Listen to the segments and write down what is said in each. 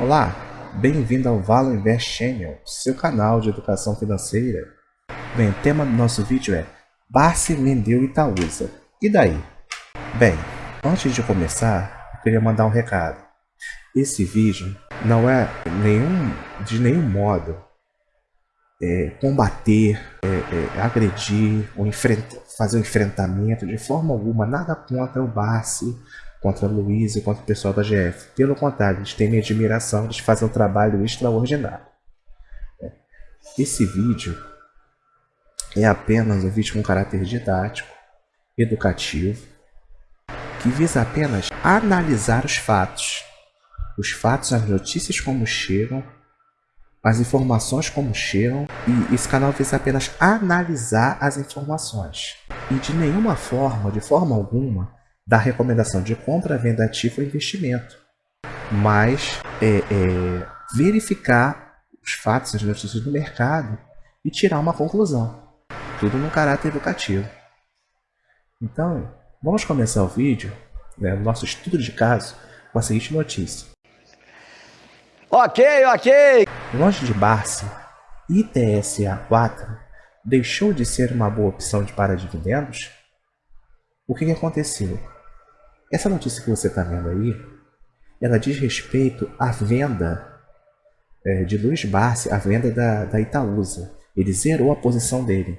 Olá, bem-vindo ao Valo Invest Channel, seu canal de educação financeira. Bem, o tema do nosso vídeo é Barsi vendeu Itaúsa. E daí? Bem, antes de começar, eu queria mandar um recado. Esse vídeo não é nenhum, de nenhum modo é, combater, é, é, agredir, ou fazer um enfrentamento de forma alguma, nada contra o Barsi, contra Luiz e contra o pessoal da GF. Pelo contrário, eles têm minha admiração, eles fazem um trabalho extraordinário. É. Esse vídeo é apenas um vídeo com caráter didático, educativo, que visa apenas analisar os fatos. Os fatos, as notícias como chegam, as informações como chegam, e esse canal visa apenas analisar as informações. E de nenhuma forma, de forma alguma, da recomendação de compra, venda ativa ou investimento, mas é, é, verificar os fatos, as notícias do mercado e tirar uma conclusão. Tudo no caráter educativo. Então, vamos começar o vídeo, né, o nosso estudo de caso, com a seguinte notícia. Ok, ok! Longe de Barsi, ITSA4 deixou de ser uma boa opção de para dividendos? O que, que aconteceu? Essa notícia que você está vendo aí, ela diz respeito à venda é, de Luiz Barsi, a venda da, da Itaúsa. Ele zerou a posição dele.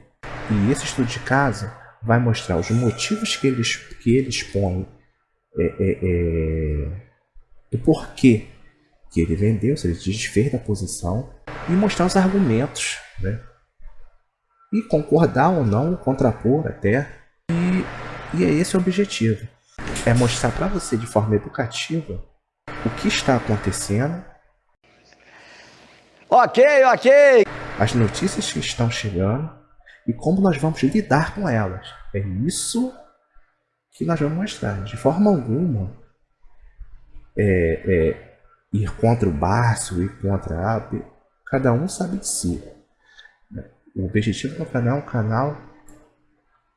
E esse estudo de caso vai mostrar os motivos que eles, que ele expõe é, é, é, do porquê que ele vendeu, se ele desfez da posição, e mostrar os argumentos, né? E concordar ou não, contrapor até. E, e é esse o objetivo é mostrar para você de forma educativa o que está acontecendo. Ok, ok. As notícias que estão chegando e como nós vamos lidar com elas. É isso que nós vamos mostrar. De forma alguma, é, é, ir contra o Barço, ir contra a AP, cada um sabe de si. O objetivo do canal é um canal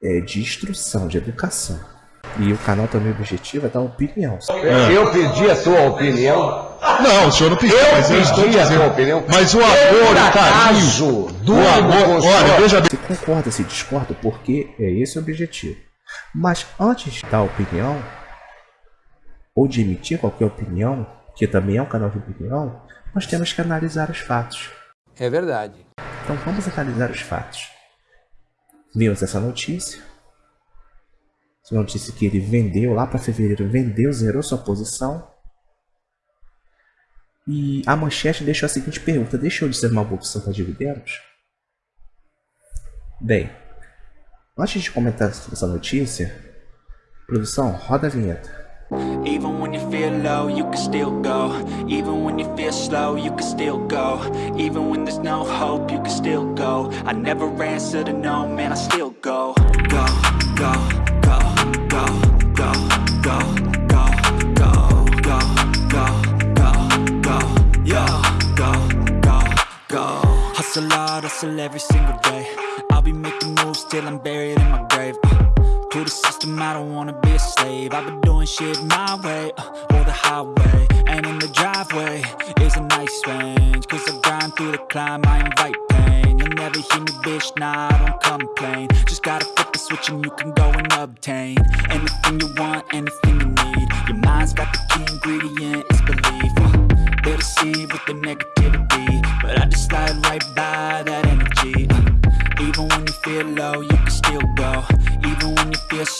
é, de instrução, de educação. E o canal também o objetivo é dar opinião. É. Eu pedi a sua opinião. Não, o senhor não pediu, eu mas eu estou dizendo. A opinião. Mas o amor, o carinho, do amor, olha, veja bem. Se concorda, se discorda, porque é esse o objetivo. Mas antes de dar opinião, ou de emitir qualquer opinião, que também é um canal de opinião, nós temos que analisar os fatos. É verdade. Então vamos analisar os fatos. Vimos essa notícia, essa notícia que ele vendeu lá para fevereiro, vendeu, zerou sua posição. E a manchete deixou a seguinte pergunta: deixou de ser uma boa opção para dividendos? Bem, antes de comentar essa notícia, produção, roda a vinheta. Even when you feel low, you can still go Even when you feel slow, you can still go Even when there's no hope, you can still go I never answer to no, man, I still go Go, go Hustle hard, hustle every single day. I'll be making moves till I'm buried in my grave. Uh, To the system, I don't wanna be a slave. I've been doing shit my way, uh, or the highway. And in the driveway is a nice range. Cause I grind through the climb, I invite pain. You'll never hear me, bitch, nah, I don't complain. Just gotta flip the switch and you can go and obtain Anything you want, anything you need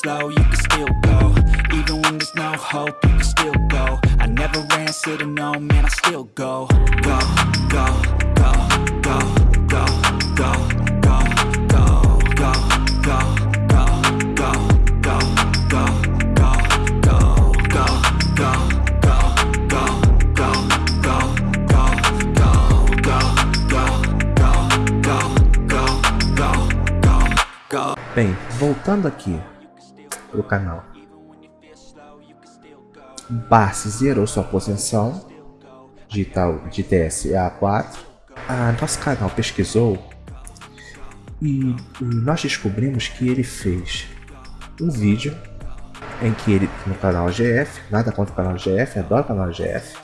slow, you can still go Even when there's no hope, you can still go I never no, man, I still go Go, go, go, go, go, go, go, go, go, go, go, go, go, go, go, go Bem, voltando aqui canal. Barsi zerou sua posição de, tal, de TSA4. Ah, nosso canal pesquisou e nós descobrimos que ele fez um vídeo em que ele, no canal GF, nada contra o canal GF, adoro o canal GF,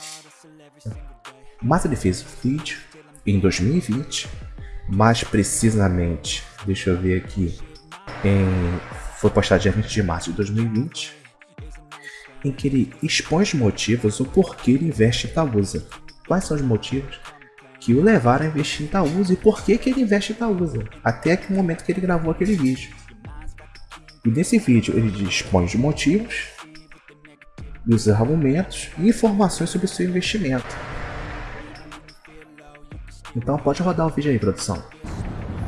Mas ele fez o vídeo em 2020, mais precisamente, deixa eu ver aqui, em, foi postado dia 20 de março de 2020, em que ele expõe os motivos o porquê ele investe em Itaúsa. Quais são os motivos que o levaram a investir em Itaúsa e por que, que ele investe em Itaúsa, até aquele momento que ele gravou aquele vídeo. E nesse vídeo ele expõe os motivos, os argumentos e informações sobre seu investimento. Então pode rodar o vídeo aí, produção.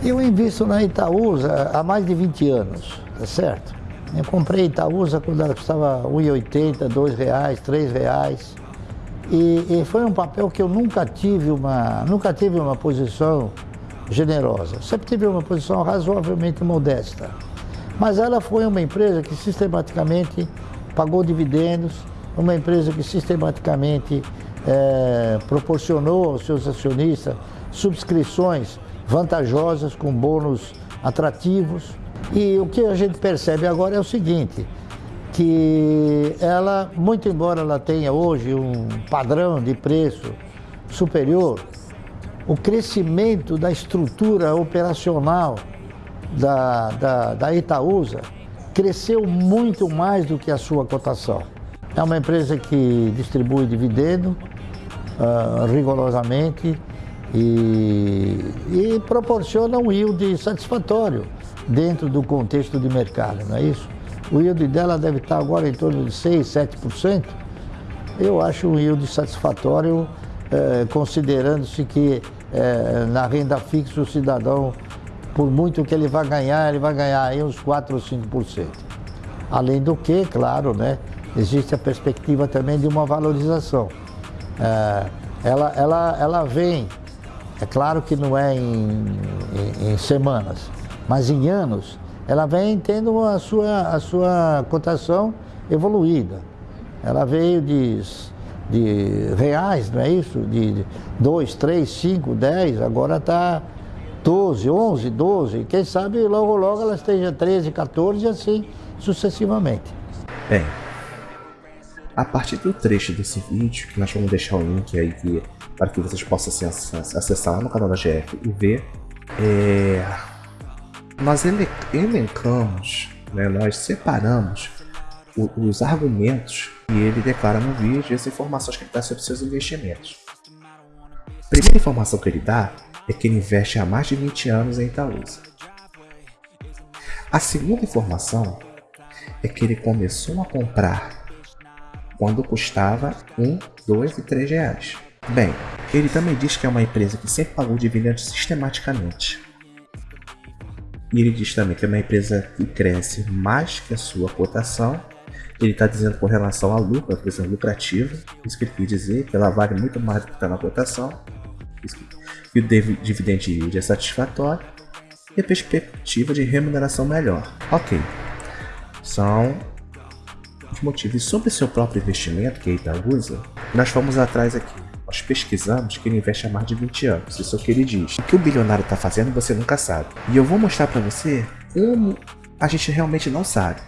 Eu invisto na Itaúsa há mais de 20 anos, tá certo? Eu comprei Itaúsa quando ela custava R$ 1,80, R$ reais, R$ reais. E, e, foi um papel que eu nunca tive uma, nunca tive uma posição generosa. Sempre tive uma posição razoavelmente modesta. Mas ela foi uma empresa que sistematicamente pagou dividendos, uma empresa que sistematicamente é, proporcionou aos seus acionistas subscrições vantajosas com bônus atrativos. E o que a gente percebe agora é o seguinte, que ela, muito embora ela tenha hoje um padrão de preço superior, o crescimento da estrutura operacional da, da, da Itaúsa cresceu muito mais do que a sua cotação. É uma empresa que distribui dividendo uh, rigorosamente e, e, proporciona um yield satisfatório dentro do contexto de mercado, não é isso? O yield dela deve estar agora em torno de 6, 7%. Eu acho um yield satisfatório, eh, considerando-se que eh, na renda fixa o cidadão, por muito que ele vai ganhar, ele vai ganhar aí uns 4 ou 5%. Além do que, claro, né, existe a perspectiva também de uma valorização. É, ela, ela, ela vem, é claro que não é em, em, em, semanas, mas em anos, ela vem tendo a sua, a sua cotação evoluída. Ela veio de, de reais, não é isso? De 2, 3, 5, 10, agora está 12, 11, 12. Quem sabe logo, logo ela esteja 13, 14 e assim sucessivamente. Bem, a partir do trecho desse vídeo, que nós vamos deixar o link aí que, para que vocês possam acessar lá no canal da GF e ver, é, nós elencamos, né, nós separamos o, os argumentos que ele declara no vídeo e as informações que ele dá sobre seus investimentos. A primeira informação que ele dá é que ele investe há mais de 20 anos em Itaúsa. A segunda informação é que ele começou a comprar quando custava 1, 2 e 3 reais. Bem, ele também diz que é uma empresa que sempre pagou dividendos sistematicamente. E ele diz também que é uma empresa que cresce mais que a sua cotação. Ele está dizendo com relação a lucro, a empresa lucrativa, isso que ele quer dizer, que ela vale muito mais do que está na cotação. E o dividend yield é satisfatório. E a perspectiva de remuneração melhor. Ok, são os motivos. sobre seu próprio investimento, que é Itaúsa, nós fomos atrás aqui. Nós pesquisamos que ele investe há mais de 20 anos, isso é o que ele diz. O que o bilionário está fazendo você nunca sabe. E eu vou mostrar para você como a gente realmente não sabe.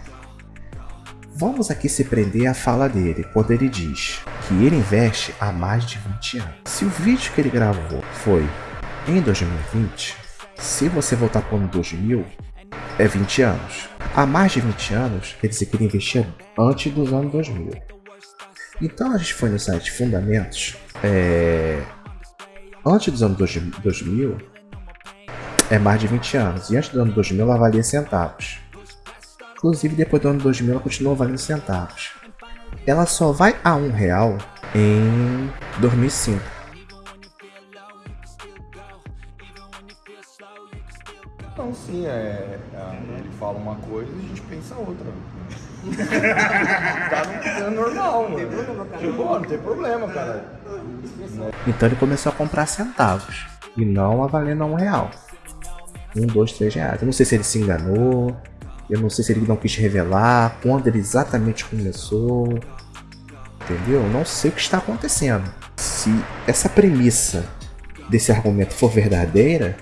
Vamos aqui se prender à fala dele, quando ele diz que ele investe há mais de 20 anos. Se o vídeo que ele gravou foi em 2020, se você voltar para o ano 2000, é 20 anos. Há mais de 20 anos, dizer que ele investia antes dos anos 2000. Então a gente foi no site Fundamentos, é... antes dos anos 2000, é mais de 20 anos, e antes do ano 2000 ela valia centavos. Inclusive depois do ano 2000 ela continuou valendo centavos. Ela só vai a um real em 2005. Não, sim, é, é, ele fala uma coisa e a gente pensa outra. Tá no, é normal, mano. Tem problema, cara. Tipo, não tem problema, cara. Então ele começou a comprar centavos e não a valendo um real. Um, dois, três reais. Eu não sei se ele se enganou, eu não sei se ele não quis revelar, quando ele exatamente começou. Entendeu? Eu não sei o que está acontecendo. Se essa premissa desse argumento for verdadeira,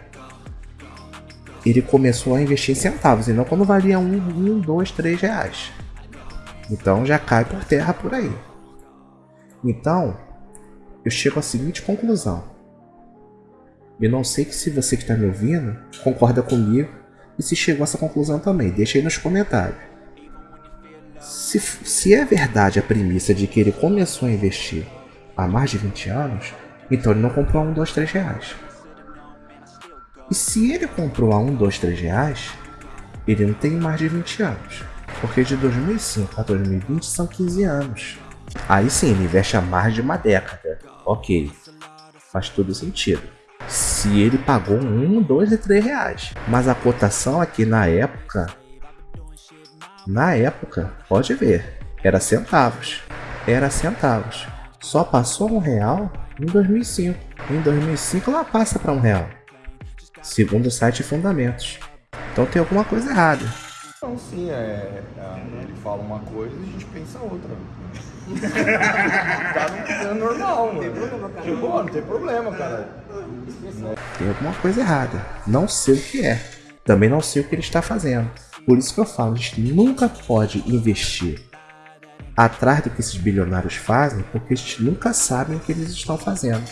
ele começou a investir em centavos, e não quando valia um, um, dois, três reais. Então já cai por terra por aí. Então, eu chego à seguinte conclusão. Eu não sei que se você que está me ouvindo concorda comigo e se chegou a essa conclusão também. Deixa aí nos comentários. Se, se é verdade a premissa de que ele começou a investir há mais de 20 anos, então ele não comprou a 1, 2, 3 reais. E se ele comprou a 1, 2, 3 reais, ele não tem mais de 20 anos. Porque de 2005 a 2020 são 15 anos. Aí sim, ele investe há mais de uma década. Ok, faz todo sentido. Se ele pagou um, dois e três reais. Mas a cotação aqui na época, na época, pode ver, era centavos. Era centavos. Só passou um real em 2005. Em 2005 ela passa para um real. Segundo o site Fundamentos. Então tem alguma coisa errada. Então sim, é, é, ele fala uma coisa e a gente pensa outra. tá é normal, mano. Tipo, não tem problema, cara. Tem alguma coisa errada. Não sei o que é. Também não sei o que ele está fazendo. Por isso que eu falo, a gente nunca pode investir atrás do que esses bilionários fazem, porque a gente nunca sabe o que eles estão fazendo.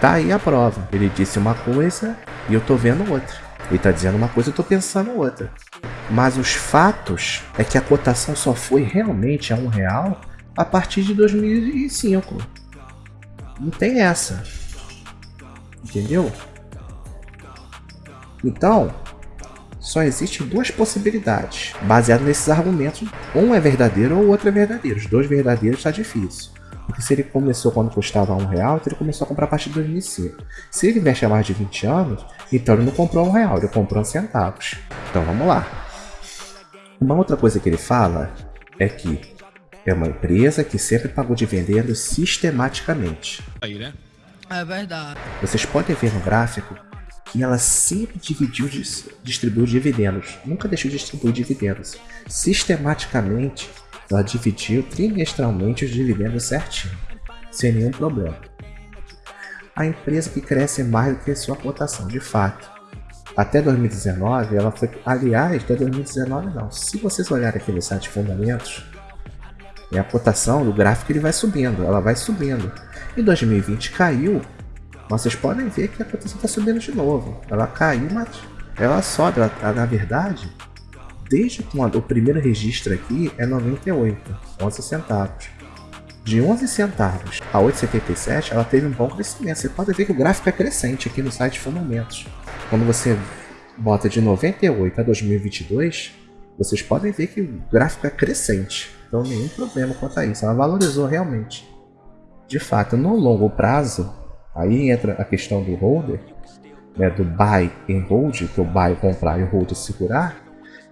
Tá aí a prova. Ele disse uma coisa e eu tô vendo outra. Ele tá dizendo uma coisa e eu tô pensando outra. Mas os fatos é que a cotação só foi realmente a um real a partir de 2005. Não tem essa. Entendeu? Então, só existem duas possibilidades, baseado nesses argumentos. Um é verdadeiro ou o outro é verdadeiro. Os dois verdadeiros está difícil. Porque se ele começou quando custava um real, então ele começou a comprar a partir de 2005. Se ele investe há mais de 20 anos, então ele não comprou um real, ele comprou centavos. Então vamos lá. Uma outra coisa que ele fala é que é uma empresa que sempre pagou dividendos sistematicamente. Aí, né? É verdade. Vocês podem ver no gráfico que ela sempre dividiu, distribuiu dividendos. Nunca deixou de distribuir dividendos. Sistematicamente, ela dividiu trimestralmente os dividendos certinho, sem nenhum problema. A empresa que cresce mais do que sua cotação, de fato. Até 2019, ela foi. Aliás, até 2019 não. Se vocês olharem aqui no site Fundamentos, a cotação do gráfico ele vai subindo, ela vai subindo. Em 2020 caiu, mas vocês podem ver que a cotação está subindo de novo. Ela caiu, mas ela sobe. Ela, na verdade, desde quando o primeiro registro aqui é 98, 11 centavos. De 11 centavos a 8,77 ela teve um bom crescimento. Você pode ver que o gráfico é crescente aqui no site Fundamentos. Quando você bota de 98 a 2022, vocês podem ver que o gráfico é crescente. Então nenhum problema quanto a isso. Ela valorizou realmente. De fato, no longo prazo, aí entra a questão do holder, né, do buy and hold, que o buy é comprar e o hold é segurar.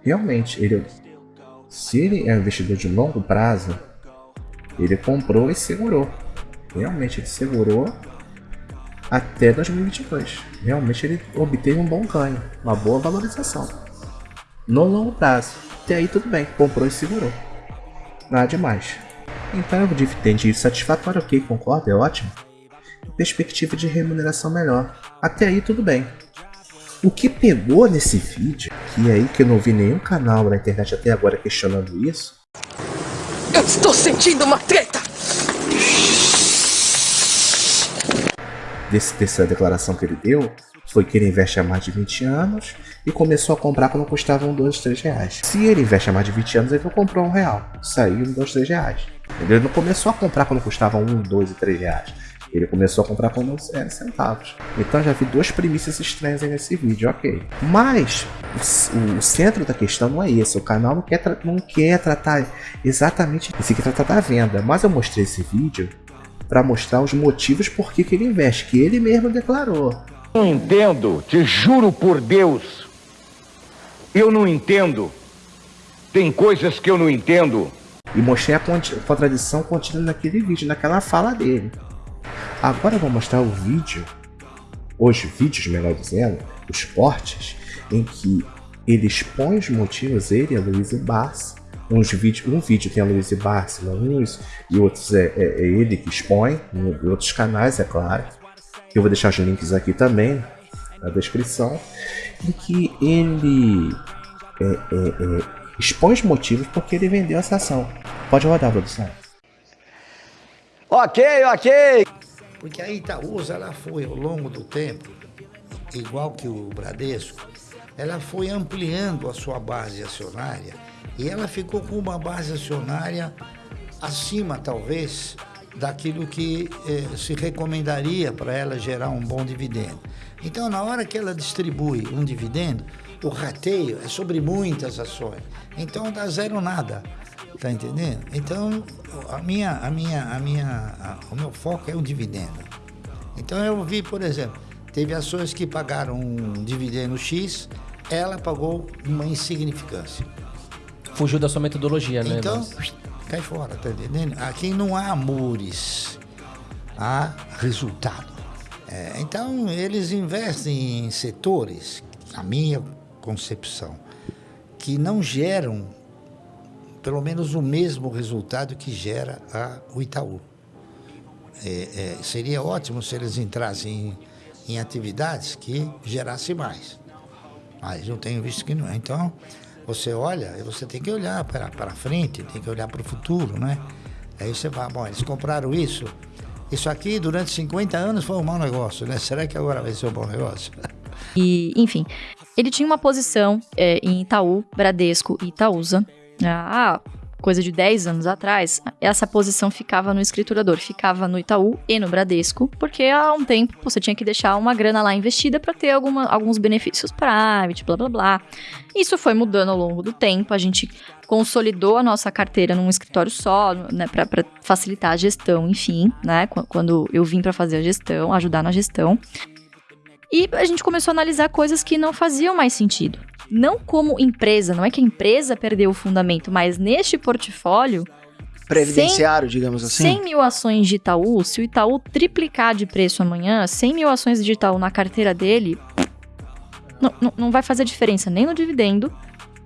Realmente, ele, se ele é um investidor de longo prazo, ele comprou e segurou. Realmente, ele segurou até 2022. Realmente, ele obteve um bom ganho, uma boa valorização. No longo prazo. Até aí tudo bem, comprou e segurou. Nada demais. Então o dividend satisfatório, ok, concordo, é ótimo. Perspectiva de remuneração melhor. Até aí tudo bem. O que pegou nesse vídeo, que é aí que eu não vi nenhum canal na internet até agora questionando isso. Eu estou sentindo uma treta! Desse, dessa declaração que ele deu, foi que ele investe há mais de 20 anos e começou a comprar quando custava um, dois, três reais. Se ele investe há mais de 20 anos, ele não comprou um real. Saiu um, dois, três reais. Ele não começou a comprar quando custava um, dois e três reais. Ele começou a comprar quando era centavos. Então já vi duas premissas estranhas aí nesse vídeo, ok. Mas o, o centro da questão não é esse. O canal não quer, não quer tratar exatamente isso, quer tratar da venda. Mas eu mostrei esse vídeo para mostrar os motivos por que, que ele investe, que ele mesmo declarou. Não entendo, te juro por Deus. Eu não entendo. Tem coisas que eu não entendo. E mostrei a contradição contida naquele vídeo, naquela fala dele. Agora eu vou mostrar o vídeo, os vídeos, melhor dizendo, os cortes, em que ele expõe os motivos, ele e a Luísa Barça. Uns um vídeo tem a Luísa Barça, uns, e outros é, é, é, ele que expõe, em outros canais, é claro. Eu vou deixar os links aqui também, na descrição, em que ele é, é, é, expõe os motivos porque ele vendeu essa ação. Pode rodar, produção. Ok, ok. Porque a Itaúsa, ela foi, ao longo do tempo, igual que o Bradesco, ela foi ampliando a sua base acionária e ela ficou com uma base acionária acima, talvez, daquilo que eh, se recomendaria para ela gerar um bom dividendo. Então, na hora que ela distribui um dividendo, o rateio é sobre muitas ações. Então, dá zero nada. Tá entendendo? Então, a minha, a minha, a minha, a- o meu foco é o dividendo. Então, eu vi, por exemplo, teve ações que pagaram um dividendo X, ela pagou uma insignificância. Fugiu da sua metodologia, né? Então, Mas- cai fora, tá entendendo? Aqui não há amores, há resultado. É, então, eles investem em setores, a minha concepção, que não geram pelo menos o mesmo resultado que gera a, o Itaú. É, é, seria ótimo se eles entrassem em, em atividades que gerassem mais. Mas eu tenho visto que não. Então, você olha, você tem que olhar para para frente, tem que olhar para o futuro, né? Aí você vai, bom, eles compraram isso. Isso aqui durante 50 anos foi um mau negócio, né? Será que agora vai ser um bom negócio? E, enfim, ele tinha uma posição é, em Itaú, Bradesco e Itaúsa. Ah, coisa de 10 anos atrás, essa posição ficava no escriturador, ficava no Itaú e no Bradesco, porque há um tempo você tinha que deixar uma grana lá investida para ter alguma, alguns benefícios private, blá blá blá. Isso foi mudando ao longo do tempo, a gente consolidou a nossa carteira num escritório só, né, para facilitar a gestão, enfim, né, qu- quando eu vim para fazer a gestão, ajudar na gestão. E a gente começou a analisar coisas que não faziam mais sentido. Não como empresa, não é que a empresa perdeu o fundamento, mas neste portfólio, Previdenciário, digamos assim. 100 mil ações de Itaú, se o Itaú triplicar de preço amanhã, 100 mil ações de Itaú na carteira dele, não, não, não vai fazer diferença nem no dividendo,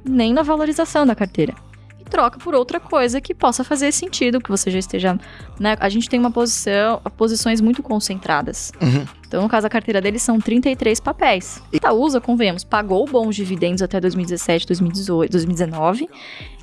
nem na valorização da carteira. E troca por outra coisa que possa fazer sentido, que você já esteja. Né? A gente tem uma posição, posições muito concentradas. Uhum. Então, no caso, a carteira deles são 33 papéis. Itaúsa, convenhamos, pagou bons dividendos até 2017, 2018, 2019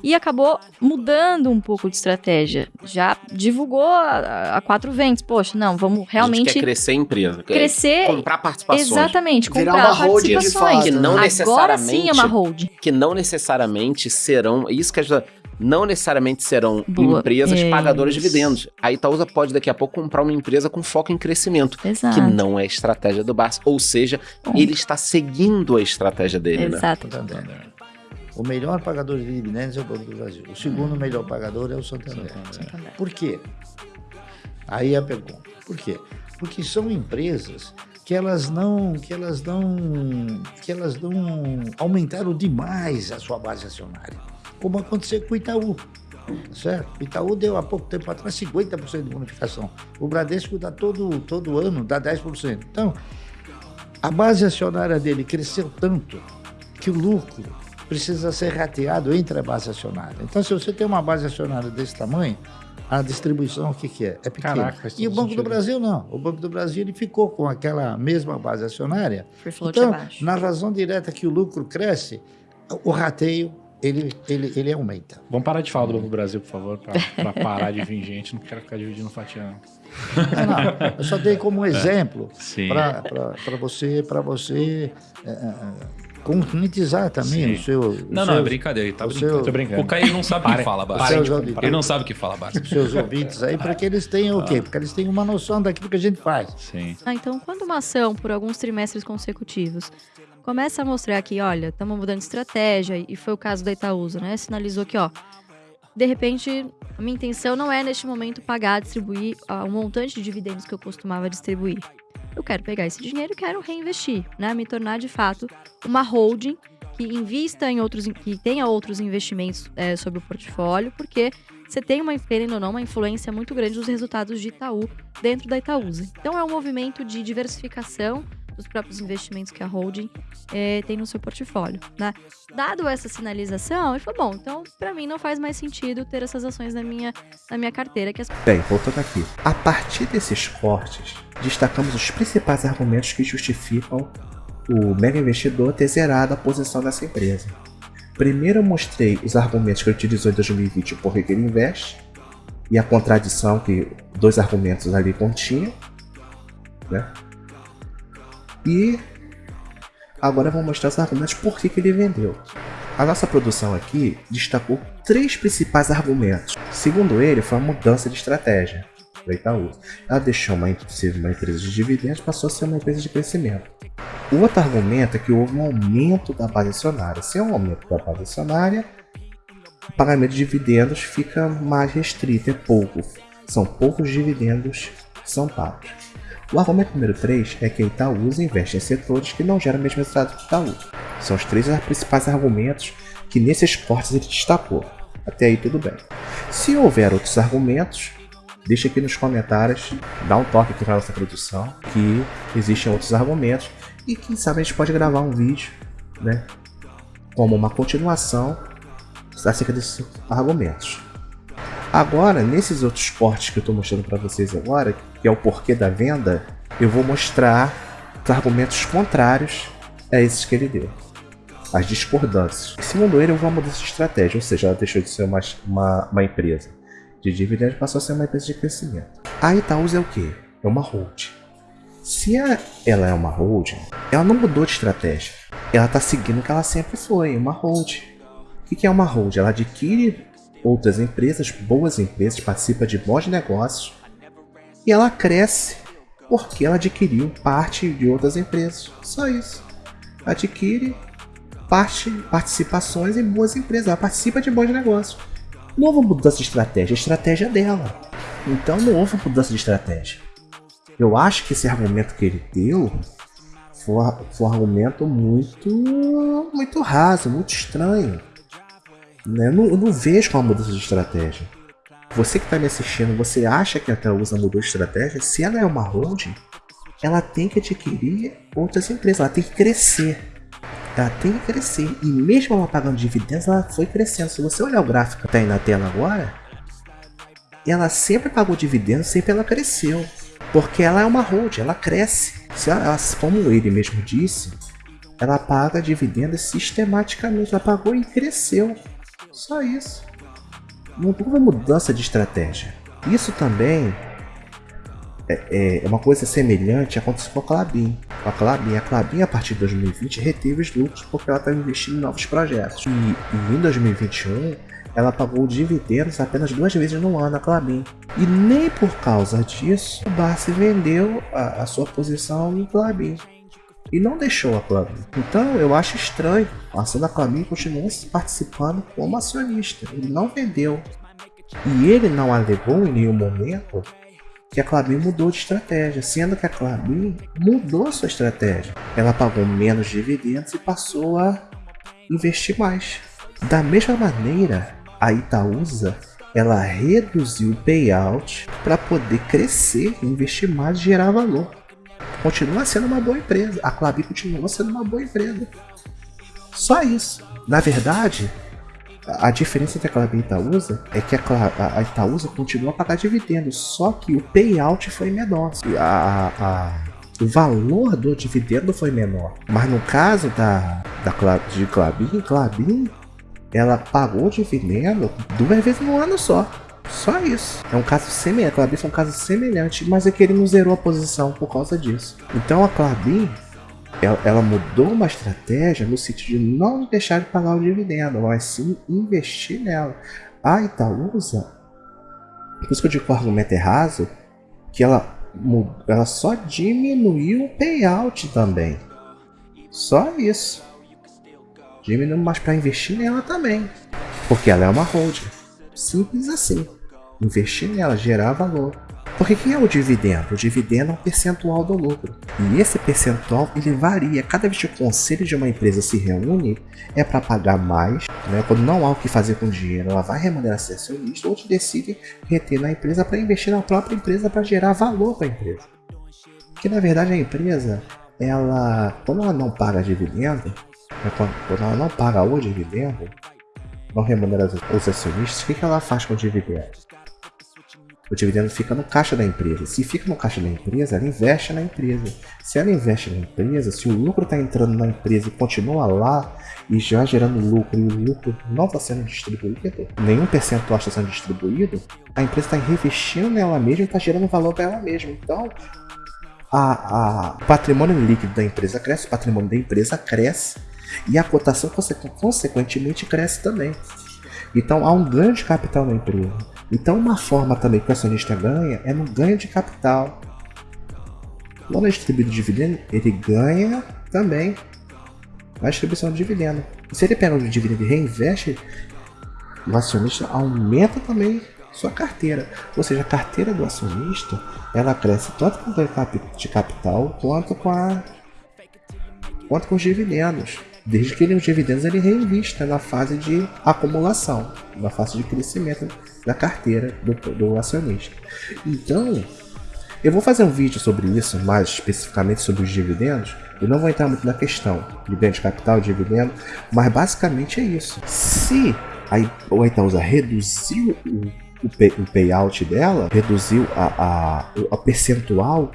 e acabou mudando um pouco de estratégia. Já divulgou a, a quatro ventos. Poxa, não, vamos A gente realmente quer crescer a empresa. quer crescer. Comprar participações. Exatamente, Virar comprar uma holding de participações. fato, Que não Agora necessariamente. sim é uma hold. Que não necessariamente serão. Isso que ajuda. Não necessariamente serão Boa. empresas É pagadoras de dividendos. A Itaúsa pode daqui a pouco comprar uma empresa com foco em crescimento. Exato. Que não é a estratégia do Barça. Ou seja, Bom. ele está seguindo a estratégia dele, né? Exato. Santander. O melhor pagador de dividendos é o Banco do Brasil. O segundo melhor pagador é o Santander. Santander. Por quê? Aí a pergunta. Por quê? Porque são empresas que elas não, que elas não, que elas não aumentaram demais a sua base acionária, como aconteceu com o Itaú. Certo? O Itaú deu há pouco tempo atrás 50% de bonificação. O Bradesco dá todo, todo ano, dá 10%. Então, a base acionária dele cresceu tanto que o lucro precisa ser rateado entre a base acionária. Então, se você tem uma base acionária desse tamanho, a distribuição, o que, que é? É pequena. Caraca, e o Banco sentido. do Brasil não. O Banco do Brasil ele ficou com aquela mesma base acionária. Free float Então, abaixo. na razão direta que o lucro cresce, o rateio ele, ele, ele aumenta. Vamos parar de falar do Banco Brasil, por favor, pra parar de vir gente. Não quero ficar dividindo fatia, não. Não, não, eu só dei como exemplo Sim. para você, pra você é, é, conscientizar também Sim. o seu. o Não, não, é brincadeira. Ele tá o brincando. seu- Tô brincando. O Caio não sabe o que fala, comparar. Ele não sabe o que fala, os seus ouvintes aí, para que eles tenham o quê? Porque eles tenham uma noção daquilo que a gente faz. Sim. Ah, então, quando uma ação, por alguns trimestres consecutivos, começa a mostrar que, olha, estamos mudando de estratégia, e foi o caso da Itaúsa, né? Sinalizou que, ó, de repente, a minha intenção não é, neste momento, pagar, distribuir o montante de dividendos que eu costumava distribuir. Eu quero pegar esse dinheiro e quero reinvestir, né? Me tornar, de fato, uma holding que invista em outros, que tenha outros investimentos eh, sobre o portfólio, porque você tem uma, querendo ou não, uma influência muito grande dos resultados de Itaú dentro da Itaúsa. Então é um movimento de diversificação dos próprios investimentos que a holding eh, tem no seu portfólio, né? Dado essa sinalização, ele falou, bom, então para mim não faz mais sentido ter essas ações na minha, na minha carteira, que as Bem, voltando aqui. A partir desses cortes, destacamos os principais argumentos que justificam o mega investidor ter zerado a posição dessa empresa. Primeiro eu mostrei os argumentos que ele utilizou em 2020 por que ele investe e a contradição que dois argumentos ali continham. Né? E agora eu vou mostrar os argumentos por que, que ele vendeu. A nossa produção aqui destacou três principais argumentos. Segundo ele, foi uma mudança de estratégia do Itaú. Ela deixou uma, uma empresa de dividendos passou a ser uma empresa de crescimento. O outro argumento é que houve um aumento da base acionária. Se é um aumento da base acionária, o pagamento de dividendos fica mais restrito, é pouco. São poucos dividendos que são pagos. O argumento número 3 é que a Itaúsa investe em setores que não geram o mesmo resultado que Itaú. São os três principais argumentos que nesses cortes ele destacou. Até aí tudo bem. Se houver outros argumentos, deixa aqui nos comentários, dá um toque aqui para nossa produção, que existem outros argumentos e quem sabe a gente pode gravar um vídeo, né, como uma continuação acerca desses argumentos. Agora, nesses outros cortes que eu estou mostrando para vocês agora, que é o porquê da venda, eu vou mostrar os argumentos contrários a esses que ele deu. As discordâncias. Segundo ele, houve uma mudança de estratégia, ou seja, ela deixou de ser uma, uma, uma empresa de dividendos passou a ser uma empresa de crescimento. A Itaúsa é o que? É uma holding. Se a, ela é uma holding, ela não mudou de estratégia. Ela está seguindo o que ela sempre foi, uma holding. O que é uma holding? Ela adquire outras empresas, boas empresas, participa de bons negócios e ela cresce porque ela adquiriu parte de outras empresas. Só isso. Adquire parte, participações em boas empresas, ela participa de bons negócios. Não houve mudança de estratégia, a estratégia é dela. Então não houve mudança de estratégia. Eu acho que esse argumento que ele deu foi, foi um argumento muito, muito raso, muito estranho. Né? Eu, não, eu não vejo uma mudança de estratégia. Você que está me assistindo, você acha que a Itaúsa mudou de estratégia? Se ela é uma holding, ela tem que adquirir outras empresas, ela tem que crescer. Ela tem que crescer. E mesmo ela pagando dividendos, ela foi crescendo. Se você olhar o gráfico que está aí na tela agora, ela sempre pagou dividendos, sempre ela cresceu. Porque ela é uma holding, ela cresce. Se ela, como ele mesmo disse, ela paga dividendos sistematicamente. Ela pagou e cresceu. Só isso. Não houve mudança de estratégia. Isso também é, é, uma coisa semelhante aconteceu com a Clabin. A Clabin, a Clabin a partir de 2020 reteve os lucros porque ela está investindo em novos projetos. E, e, em 2021 ela pagou dividendos apenas duas vezes no ano a Clabin. E nem por causa disso o Barsi vendeu a, a sua posição em Clabin e não deixou a Clabin. Então eu acho estranho. A da Clabin continua participando como acionista. Ele não vendeu. E ele não alegou em nenhum momento que a Clabin mudou de estratégia, sendo que a Clabin mudou sua estratégia. Ela pagou menos dividendos e passou a investir mais. Da mesma maneira, a Itaúsa ela reduziu o payout para poder crescer, investir mais e gerar valor continua sendo uma boa empresa. A Clabin continua sendo uma boa empresa. Só isso. Na verdade, a diferença entre a Clabin e a Itaúsa é que a, Itaúsa continua a pagar dividendos, só que o payout foi menor. A, a, o valor do dividendo foi menor. Mas no caso da, da de Clabin, Clabin ela pagou o dividendo duas vezes no ano só. Só isso. É um caso semelhante. A Clabin foi um caso semelhante, mas é que ele não zerou a posição por causa disso. Então a Clabin, ela, ela mudou uma estratégia no sentido de não deixar de pagar o dividendo, mas sim investir nela. A Itaúsa, por isso que eu digo que o argumento é raso, que ela, ela só diminuiu o payout também. Só isso. Diminuiu mais para investir nela também. Porque ela é uma holding. Simples assim investir nela, gerar valor. Porque que é o dividendo? O dividendo é um percentual do lucro. E esse percentual ele varia. Cada vez que o conselho de uma empresa se reúne, é para pagar mais. Né? Quando não há o que fazer com o dinheiro, ela vai remunerar seu acionista ou te decide reter na empresa para investir na própria empresa para gerar valor para a empresa. Que na verdade a empresa, ela, quando ela não paga dividendo, né? quando ela não paga o dividendo, não remunera os acionistas, o que ela faz com o dividendo? O dividendo fica no caixa da empresa. Se fica no caixa da empresa, ela investe na empresa. Se ela investe na empresa, se o lucro está entrando na empresa e continua lá e já gerando lucro e o lucro não está sendo distribuído, nenhum percentual está sendo distribuído, a empresa está reinvestindo nela mesma e está gerando valor para ela mesma. Então, a, a o patrimônio líquido da empresa cresce, o patrimônio da empresa cresce e a cotação consequ consequentemente cresce também. Então há um ganho de capital na empresa. Então uma forma também que o acionista ganha é no ganho de capital. Quando é distribuído dividendo, ele ganha também na distribuição de dividendo. E se ele pega o dividendo e reinveste, o acionista aumenta também sua carteira. Ou seja, a carteira do acionista ela cresce tanto com o ganho de capital quanto com, a, quanto com os dividendos. Desde que ele, os dividendos ele reinvista na fase de acumulação, na fase de crescimento da carteira do, do acionista. Então, eu vou fazer um vídeo sobre isso, mais especificamente sobre os dividendos. Eu não vou entrar muito na questão de ganho de capital, dividendo, mas basicamente é isso. Se a, Itaúsa reduziu o, o, pay, o payout dela, reduziu a, a, a percentual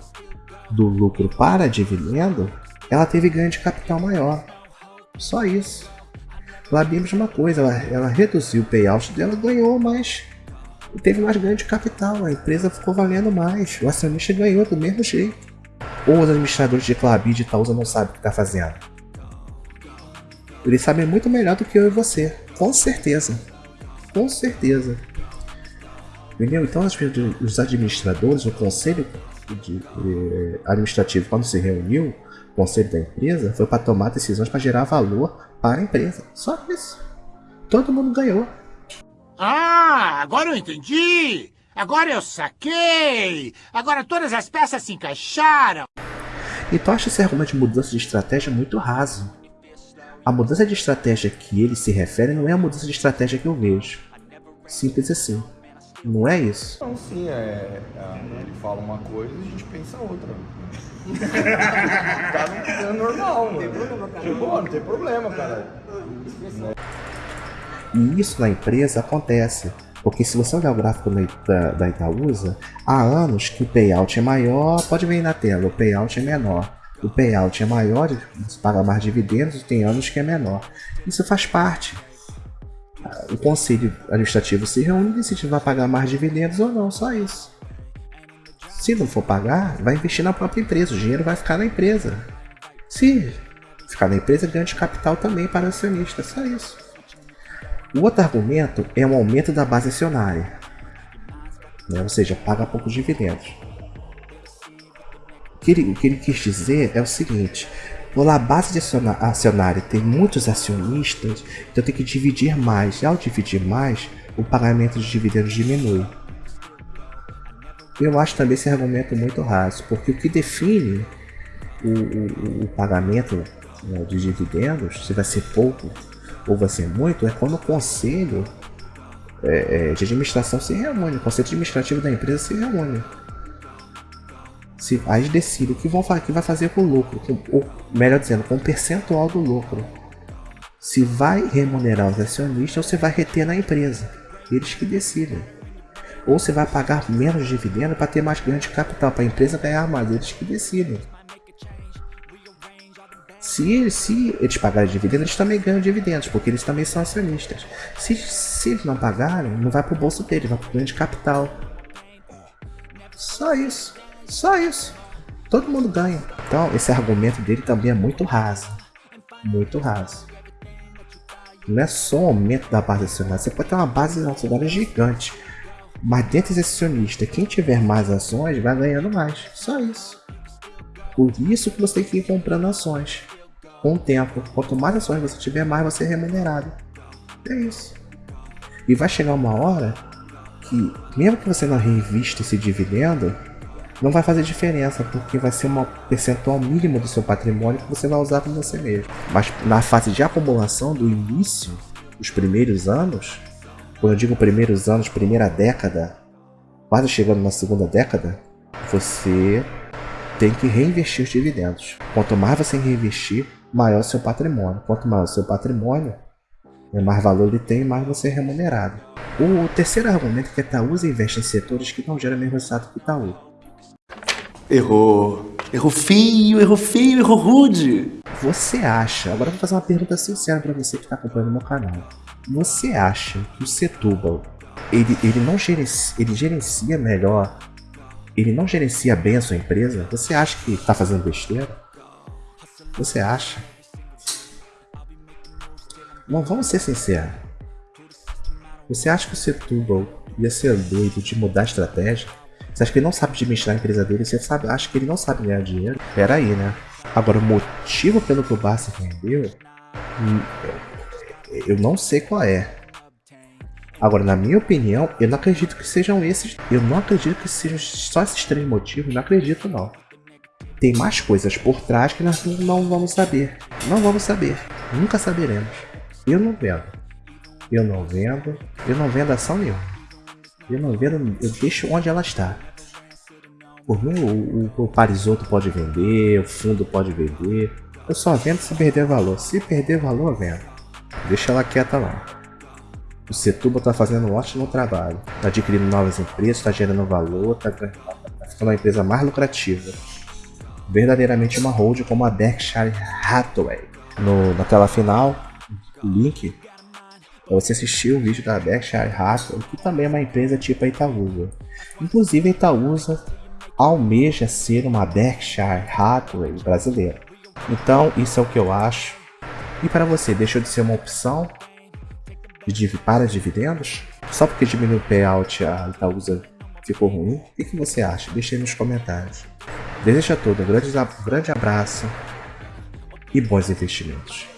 do lucro para dividendo, ela teve ganho de capital maior. Só isso. Lá vimos uma coisa, ela, ela reduziu o payout dela, ganhou mais. Teve mais ganho de capital, a empresa ficou valendo mais. O acionista ganhou do mesmo jeito. Ou os administradores de Clabid e Itaúsa não sabem o que está fazendo. Eles sabem muito melhor do que eu e você. Com certeza. Com certeza. Entendeu? Então os administradores, o conselho eh, administrativo, quando se reuniu, conselho da empresa foi para tomar decisões para gerar valor para a empresa. Só isso. Todo mundo ganhou. Ah, agora eu entendi! Agora eu saquei! Agora todas as peças se encaixaram! Então acho esse argumento de mudança de estratégia muito raso. A mudança de estratégia que ele se refere não é a mudança de estratégia que eu vejo. Simples assim. Não é isso? Não, sim, é, é, ele fala uma coisa e a gente pensa outra. tá no, é normal, mano. Não tem problema, cara. Tipo, não tem problema, cara. E isso na empresa acontece. Porque se você olhar o gráfico da, da Itaúsa, há anos que o payout é maior, pode ver aí na tela, o payout é menor. O payout é maior, você paga mais dividendos, tem anos que é menor. Isso faz parte. O conselho administrativo se reúne e decide se vai pagar mais dividendos ou não, só isso. Se não for pagar, vai investir na própria empresa, o dinheiro vai ficar na empresa. Se ficar na empresa, ganha de capital também para o acionista, só isso. O outro argumento é um aumento da base acionária, né? ou seja, paga poucos dividendos. O que, ele, o que ele quis dizer é o seguinte, quando a base de acionária tem muitos acionistas, então tem que dividir mais. E ao dividir mais, o pagamento de dividendos diminui. Eu acho também esse argumento muito raso, porque o que define o, o, o pagamento né, de dividendos, se vai ser pouco ou vai ser muito, é quando o conselho é, é, de administração se reúne, o conselho administrativo da empresa se reúne. Se, aí decide o que, vão, que vai fazer com o lucro, com, ou melhor dizendo, com o percentual do lucro. Se vai remunerar os acionistas ou se vai reter na empresa. Eles que decidem ou você vai pagar menos dividendo para ter mais ganho de capital, para a empresa ganhar mais, eles que decidem. Se, se eles pagarem dividendos, eles também ganham dividendos, porque eles também são acionistas. Se, se eles não pagarem, não vai para o bolso deles, vai para o ganho de capital. Só isso. Só isso. Todo mundo ganha. Então, esse argumento dele também é muito raso. Muito raso. Não é só o aumento da base acionária. Você pode ter uma base acionária gigante. Mas dentro desse acionista, quem tiver mais ações vai ganhando mais. Só isso. Por isso que você tem que ir comprando ações. Com o tempo. Quanto mais ações você tiver, mais você é remunerado. É isso. E vai chegar uma hora que, mesmo que você não reinvista esse dividendo, não vai fazer diferença, porque vai ser uma percentual mínima do seu patrimônio que você vai usar com você mesmo. Mas na fase de acumulação do início, os primeiros anos, quando eu digo primeiros anos, primeira década, quase chegando na segunda década, você tem que reinvestir os dividendos. Quanto mais você reinvestir, maior o seu patrimônio. Quanto maior o seu patrimônio, mais valor ele tem, mais você é remunerado. O terceiro argumento é que a Itaúsa investe em setores que não geram o mesmo resultado que Itaú. Errou. Errou feio, errou feio, errou rude. Você acha, agora vou fazer uma pergunta sincera para você que está acompanhando meu canal. Você acha que o Setúbal ele, ele não gerencia, ele gerencia melhor ele não gerencia bem a sua empresa, você acha que está fazendo besteira? Você acha? Não, vamos ser sinceros. Você acha que o Setúbal ia ser doido de mudar a estratégia? Você acha que ele não sabe administrar a empresa dele? Você sabe, acha que ele não sabe ganhar dinheiro? Pera aí, né? Agora, o motivo pelo que o Barça vendeu, hum, eu não sei qual é. Agora, na minha opinião, eu não acredito que sejam esses. Eu não acredito que sejam só esses três motivos. Não acredito, não. Tem mais coisas por trás que nós não vamos saber. Não vamos saber. Nunca saberemos. Eu não vendo. Eu não vendo. Eu não vendo ação nenhuma. Eu não vendo. Eu deixo onde ela está. Por mim, o, o, o Parisoto pode vender, o fundo pode vender. Eu só vendo se perder valor. Se perder valor, vendo. Deixa ela quieta lá. O Setuba está fazendo um ótimo trabalho. Está adquirindo novas empresas, está gerando valor, está tá ficando uma empresa mais lucrativa. Verdadeiramente uma hold como a Berkshire Hathaway. No, na tela final, o link para você assistir o vídeo da Berkshire Hathaway, que também é uma empresa tipo a Itaúsa. Inclusive a Itaúsa almeja ser uma Berkshire Hathaway brasileira. Então isso é o que eu acho. E para você, deixou de ser uma opção para dividendos? Só porque diminuiu o payout a Itaúsa ficou ruim? O que, você acha? Deixe aí nos comentários. Desejo a todos um grande, grande abraço e bons investimentos.